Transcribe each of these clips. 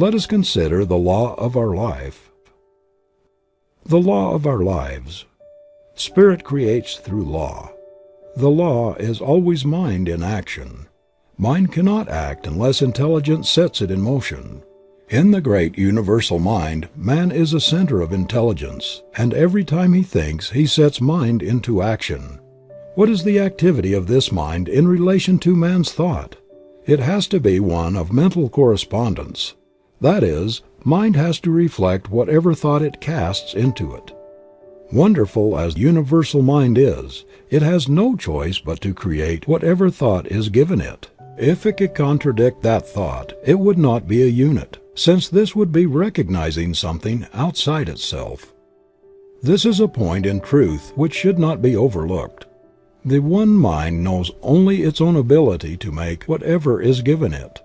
Let us consider the law of our life. The law of our lives. Spirit creates through law. The law is always mind in action. Mind cannot act unless intelligence sets it in motion. In the great universal mind man is a center of intelligence, and every time he thinks he sets mind into action. What is the activity of this mind in relation to man's thought? It has to be one of mental correspondence. That is, mind has to reflect whatever thought it casts into it. Wonderful as universal mind is, it has no choice but to create whatever thought is given it. If it could contradict that thought, it would not be a unit, since this would be recognizing something outside itself. This is a point in truth which should not be overlooked. The one mind knows only its own ability to make whatever is given it.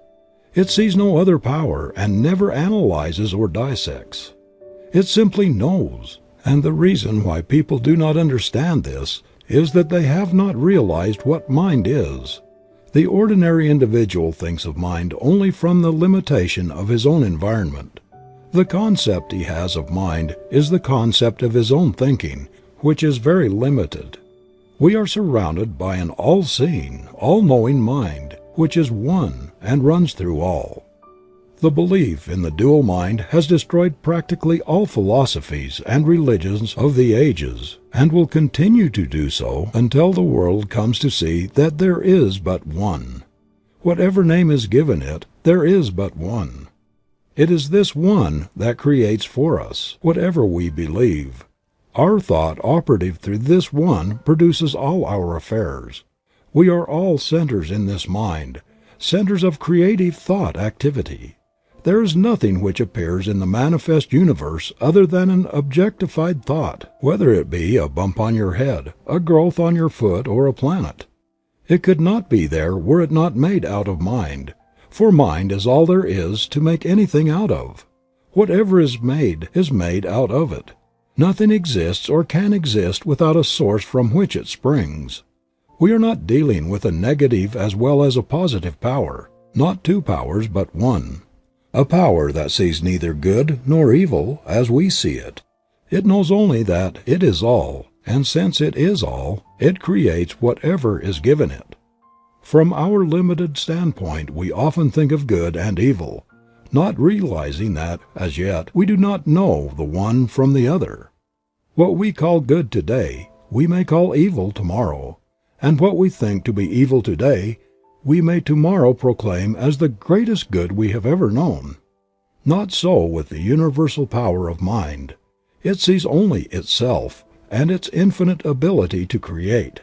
It sees no other power and never analyzes or dissects. It simply knows, and the reason why people do not understand this is that they have not realized what mind is. The ordinary individual thinks of mind only from the limitation of his own environment. The concept he has of mind is the concept of his own thinking, which is very limited. We are surrounded by an all seeing, all knowing mind, which is one and runs through all. The belief in the dual mind has destroyed practically all philosophies and religions of the ages and will continue to do so until the world comes to see that there is but one. Whatever name is given it, there is but one. It is this one that creates for us, whatever we believe. Our thought operative through this one produces all our affairs. We are all centers in this mind, centers of creative thought activity. There is nothing which appears in the manifest universe other than an objectified thought, whether it be a bump on your head, a growth on your foot or a planet. It could not be there were it not made out of mind, for mind is all there is to make anything out of. Whatever is made is made out of it. Nothing exists or can exist without a source from which it springs. We are not dealing with a negative as well as a positive power, not two powers but one a power that sees neither good nor evil as we see it. It knows only that it is all, and since it is all, it creates whatever is given it. From our limited standpoint we often think of good and evil, not realizing that, as yet, we do not know the one from the other. What we call good today, we may call evil tomorrow, and what we think to be evil today we may tomorrow proclaim as the greatest good we have ever known. Not so with the universal power of mind. It sees only itself, and its infinite ability to create.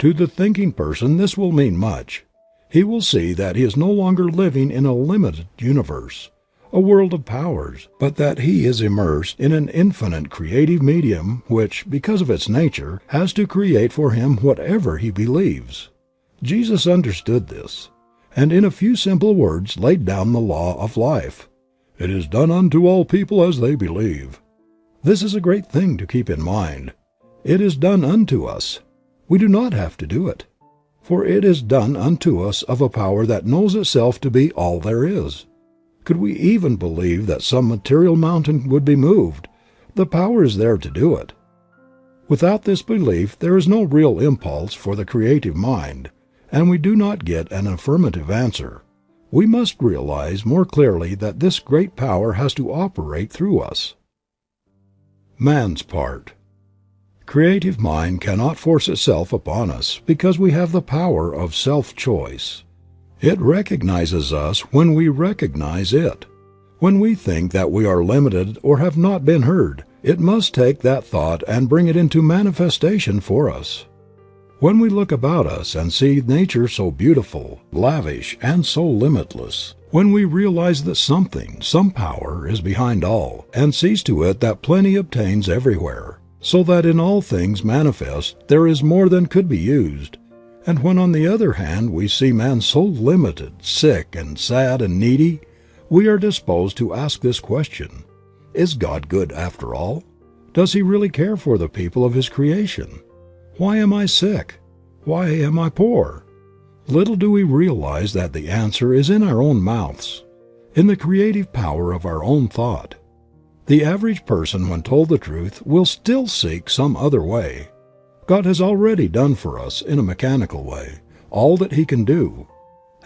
To the thinking person this will mean much. He will see that he is no longer living in a limited universe, a world of powers, but that he is immersed in an infinite creative medium which, because of its nature, has to create for him whatever he believes. Jesus understood this, and in a few simple words laid down the law of life. It is done unto all people as they believe. This is a great thing to keep in mind. It is done unto us. We do not have to do it. For it is done unto us of a power that knows itself to be all there is. Could we even believe that some material mountain would be moved, the power is there to do it. Without this belief there is no real impulse for the creative mind, and we do not get an affirmative answer. We must realize more clearly that this great power has to operate through us. Man's part. Creative mind cannot force itself upon us because we have the power of self-choice. It recognizes us when we recognize it. When we think that we are limited or have not been heard, it must take that thought and bring it into manifestation for us. When we look about us and see nature so beautiful, lavish, and so limitless, when we realize that something, some power, is behind all, and sees to it that plenty obtains everywhere, so that in all things manifest there is more than could be used, and when on the other hand we see man so limited, sick and sad and needy, we are disposed to ask this question, Is God good after all? Does He really care for the people of His creation? Why am I sick? Why am I poor? Little do we realize that the answer is in our own mouths. in the creative power of our own thought. The average person when told the truth will still seek some other way. God has already done for us, in a mechanical way, all that He can do,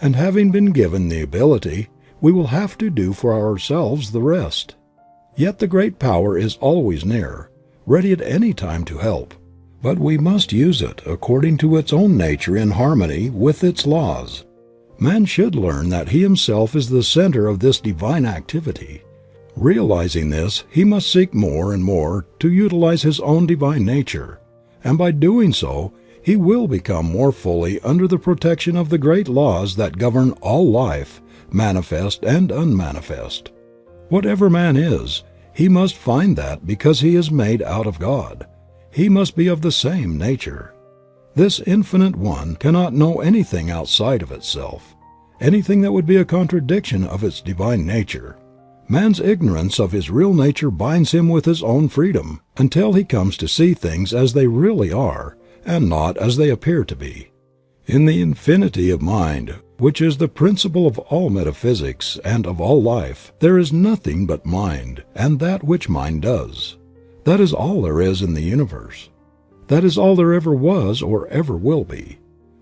and having been given the ability, we will have to do for ourselves the rest. Yet the great power is always near, ready at any time to help, but we must use it according to its own nature in harmony with its laws. Man should learn that he himself is the center of this divine activity. Realizing this, he must seek more and more to utilize his own divine nature, and by doing so he will become more fully under the protection of the great laws that govern all life, manifest and unmanifest. Whatever man is, he must find that because he is made out of God, he must be of the same nature. This infinite One cannot know anything outside of itself, anything that would be a contradiction of its divine nature. Man's ignorance of his real nature binds him with his own freedom until he comes to see things as they really are and not as they appear to be. In the infinity of mind, which is the principle of all metaphysics and of all life, there is nothing but mind and that which mind does. That is all there is in the universe. That is all there ever was or ever will be.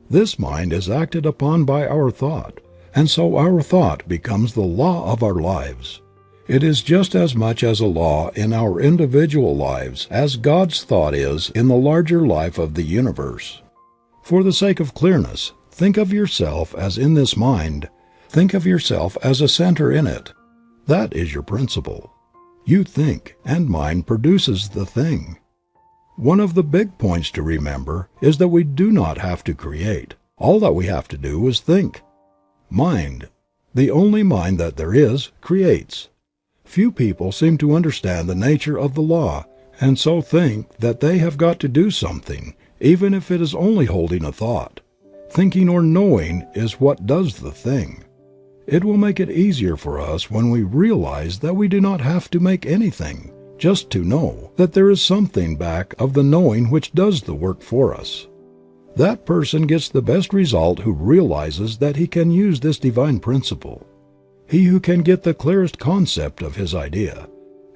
This mind is acted upon by our thought, and so our thought becomes the law of our lives. It is just as much as a law in our individual lives as God's thought is in the larger life of the universe. For the sake of clearness, think of yourself as in this mind, think of yourself as a center in it. That is your principle. You think, and mind produces the thing. One of the big points to remember is that we do not have to create. All that we have to do is think. Mind, the only mind that there is, creates. Few people seem to understand the nature of the law and so think that they have got to do something, even if it is only holding a thought. Thinking or knowing is what does the thing. It will make it easier for us when we realize that we do not have to make anything, just to know that there is something back of the knowing which does the work for us. That person gets the best result who realizes that he can use this divine principle he who can get the clearest concept of his idea,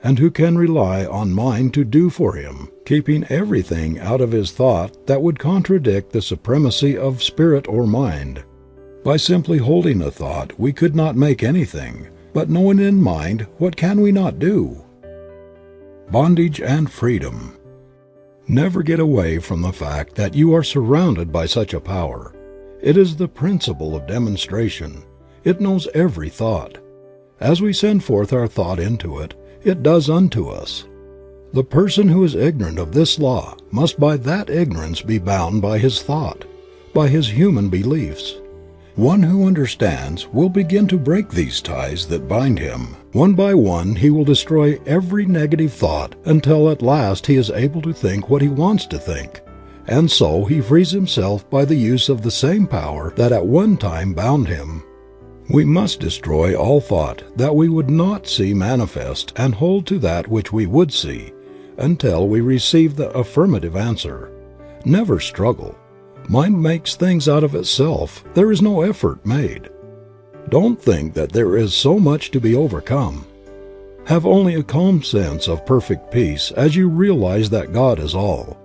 and who can rely on mind to do for him, keeping everything out of his thought that would contradict the supremacy of spirit or mind. By simply holding a thought we could not make anything, but knowing in mind what can we not do? Bondage and freedom. Never get away from the fact that you are surrounded by such a power. It is the principle of demonstration it knows every thought. As we send forth our thought into it, it does unto us. The person who is ignorant of this law must by that ignorance be bound by his thought, by his human beliefs. One who understands will begin to break these ties that bind him. One by one he will destroy every negative thought until at last he is able to think what he wants to think. And so he frees himself by the use of the same power that at one time bound him. We must destroy all thought that we would not see manifest and hold to that which we would see, until we receive the affirmative answer. Never struggle. Mind makes things out of itself. There is no effort made. Don't think that there is so much to be overcome. Have only a calm sense of perfect peace as you realize that God is all,